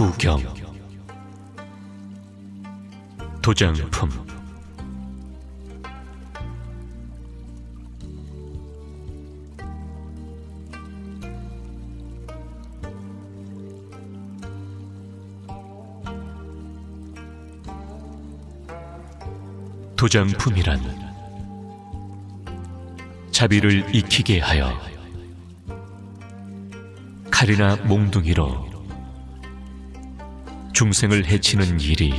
법 구경. 도장품. 도장품이란 자비를 익히게 하여 칼이나 몽둥이로 중생을 해치는 일이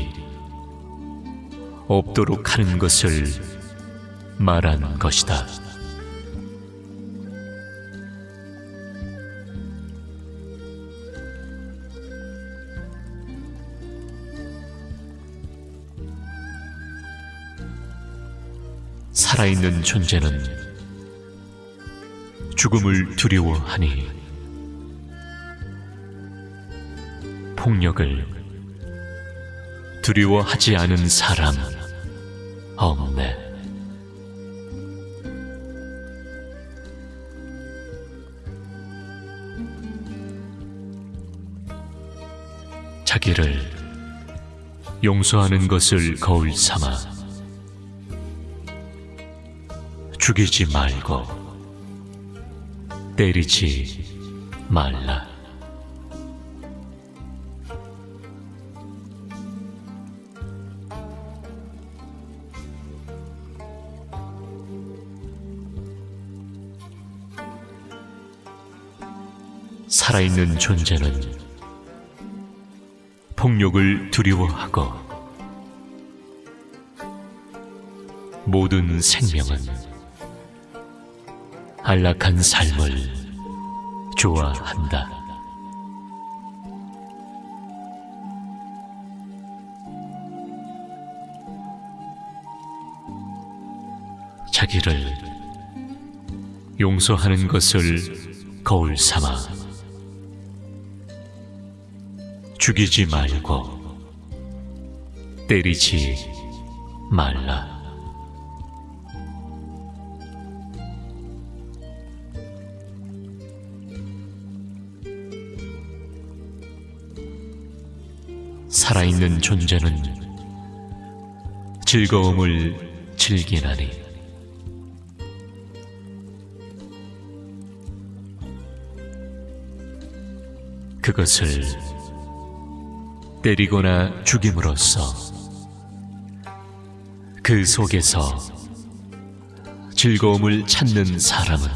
없도록 하는 것을 말한 것이다. 살아있는 존재는 죽음을 두려워하니 폭력을 두려워하지 않은 사람 없네. 자기를 용서하는 것을 거울 삼아 죽이지 말고 때리지 말라. 살아있는 존재는 폭력을 두려워하고 모든 생명은 안락한 삶을 좋아한다. 자기를 용서하는 것을 거울 삼아 죽이지 말고 때리지 말라. 살아있는 존재는 즐거움을 즐기나니 그것을 때리거나 죽임으로써 그 속에서 즐거움을 찾는 사람은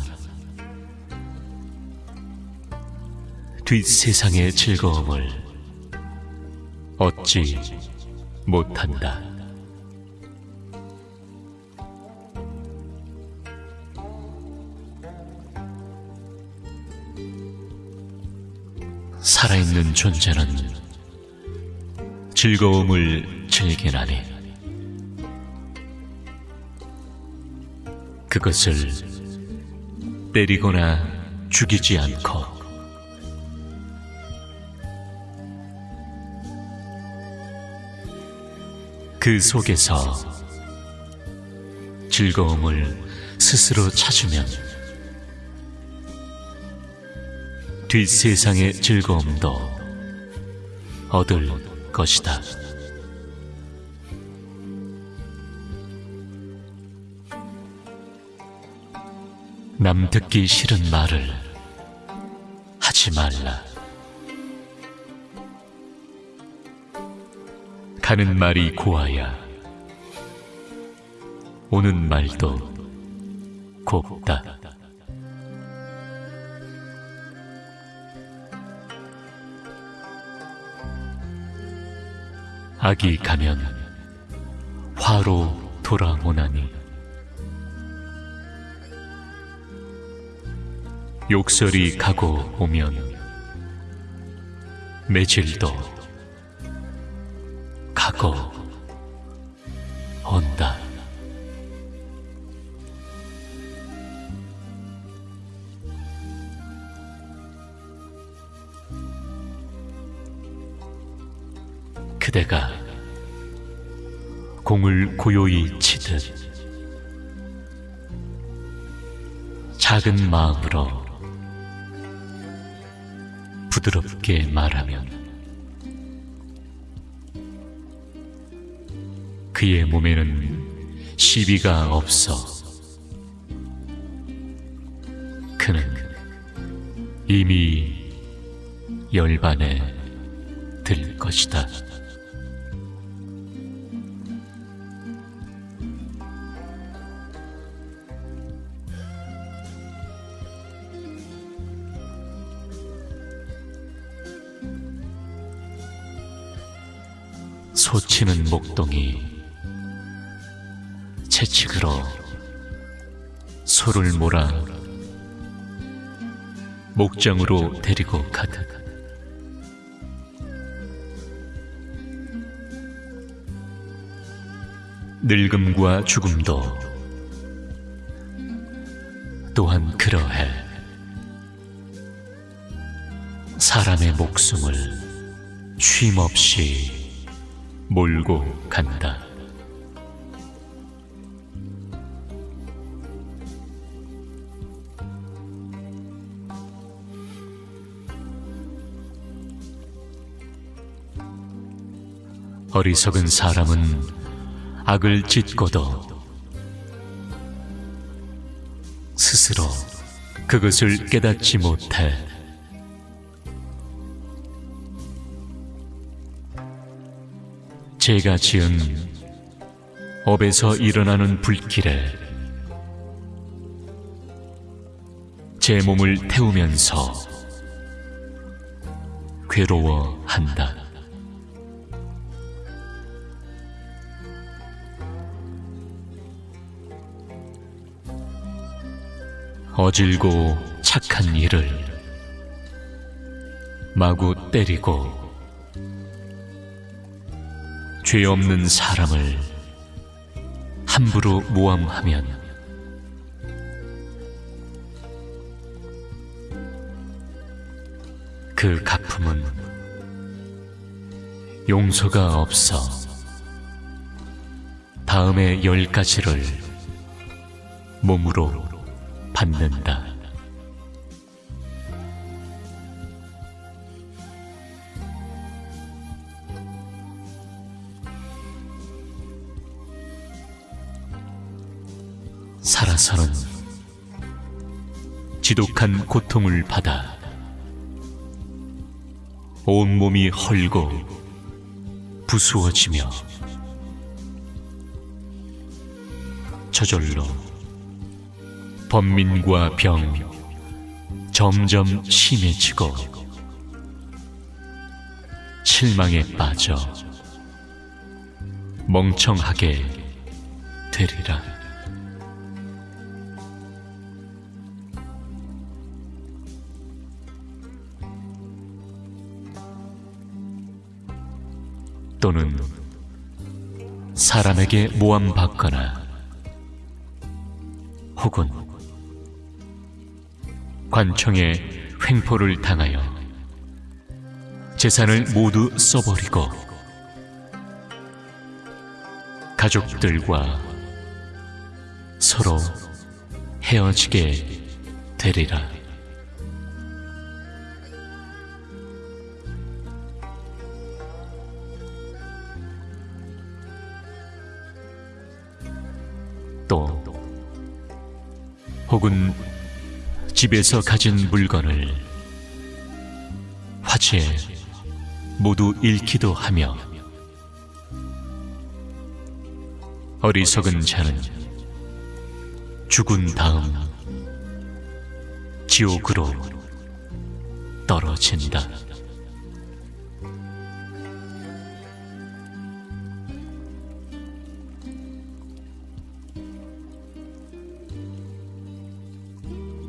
뒷세상의 즐거움을 얻지 못한다. 살아있는 존재는 즐거움을 즐기나니? 그것을 때리거나 죽이지 않고 그 속에서 즐거움을 스스로 찾으면 뒷세상의 즐거움도 얻을 것이다. 남 듣기 싫은 말을 하지 말라. 가는 말이 고와야 오는 말도 곱다. 악이 가면 화로 돌아오나니 욕설이 가고 오면 매질도 가고 온다. 그대가 공을 고요히 치듯 작은 마음으로 부드럽게 말하면 그의 몸에는 시비가 없어 그는 이미 열반에 들 것이다. 소치는 목동이 채찍으로 소를 몰아 목장으로 데리고 가듯 늙음과 죽음도 또한 그러해 사람의 목숨을 쉼없이 몰고 간다. 어리석은 사람은 악을 짓고도 스스로 그것을 깨닫지 못해 제가 지은 업에서 일어나는 불길에 제 몸을 태우면서 괴로워한다. 어질고 착한 이를 마구 때리고 죄 없는 사람을 함부로 모함하면 그 갚음은 용서가 없어 다음의 열 가지를 몸으로 받는다. 지독한 고통을 받아 온몸이 헐고 부수어지며 저절로 번민과 병 점점 심해지고 실망에 빠져 멍청하게 되리라. 또는 사람에게 모함받거나 혹은 관청에 횡포를 당하여 재산을 모두 써버리고 가족들과 서로 헤어지게 되리라. 혹은 집에서 가진 물건을 화재에 모두 잃기도 하며 어리석은 자는 죽은 다음 지옥으로 떨어진다.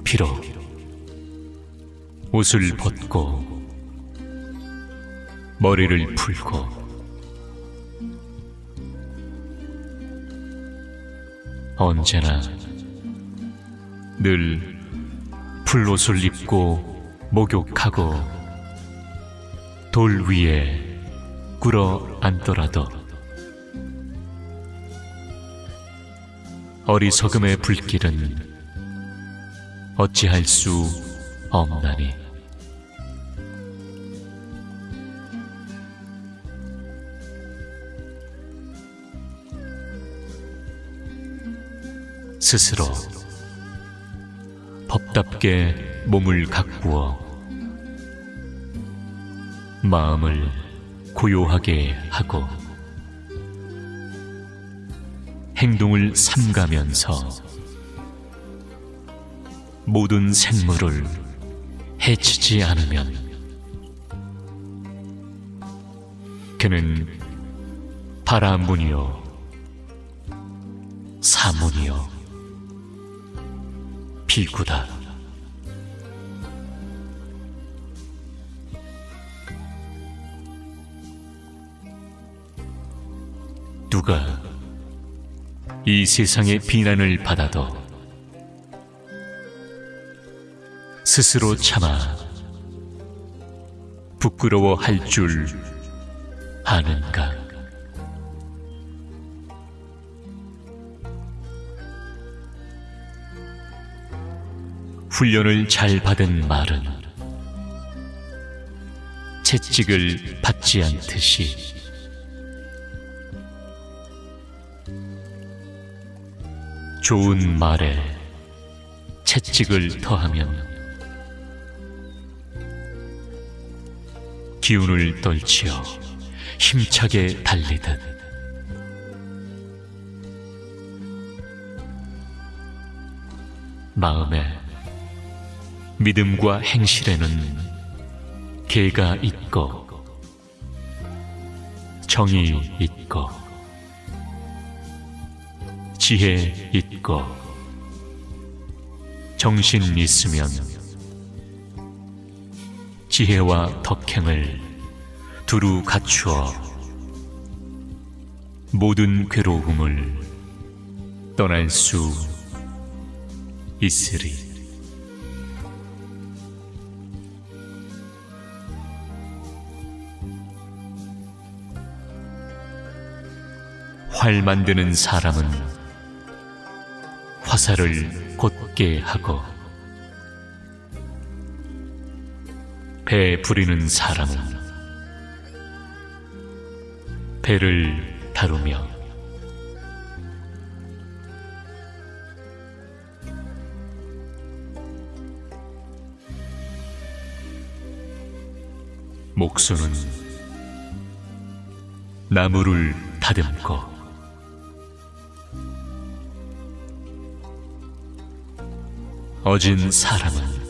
비록 옷을 벗고 머리를 풀고 언제나 늘 풀옷을 입고 목욕하고 돌 위에 꿇어 앉더라도 어리석음의 불길은 어찌할 수 없나니. 스스로 법답게 몸을 가꾸어 마음을 고요하게 하고 행동을 삼가면서 모든 생물을 해치지 않으면 그는 바라문이요 사문이요 비구다. 누가 이 세상의 비난을 받아도 스스로 참아 부끄러워할 줄 아는가? 훈련을 잘 받은 말은 채찍을 받지 않듯이 좋은 말에 채찍을 더하면 기운을 떨치어 힘차게 달리듯. 마음에 믿음과 행실에는 개가 있고 정이 있고 지혜 있고 정신 있으면 지혜와 덕행을 두루 갖추어 모든 괴로움을 떠날 수 있으리. 활 만드는 사람은 화살을 곧게 하고 배 부리는 사람은 배를 다루며 목수는 나무를 다듬고 어진 사람은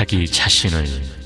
자기 자신을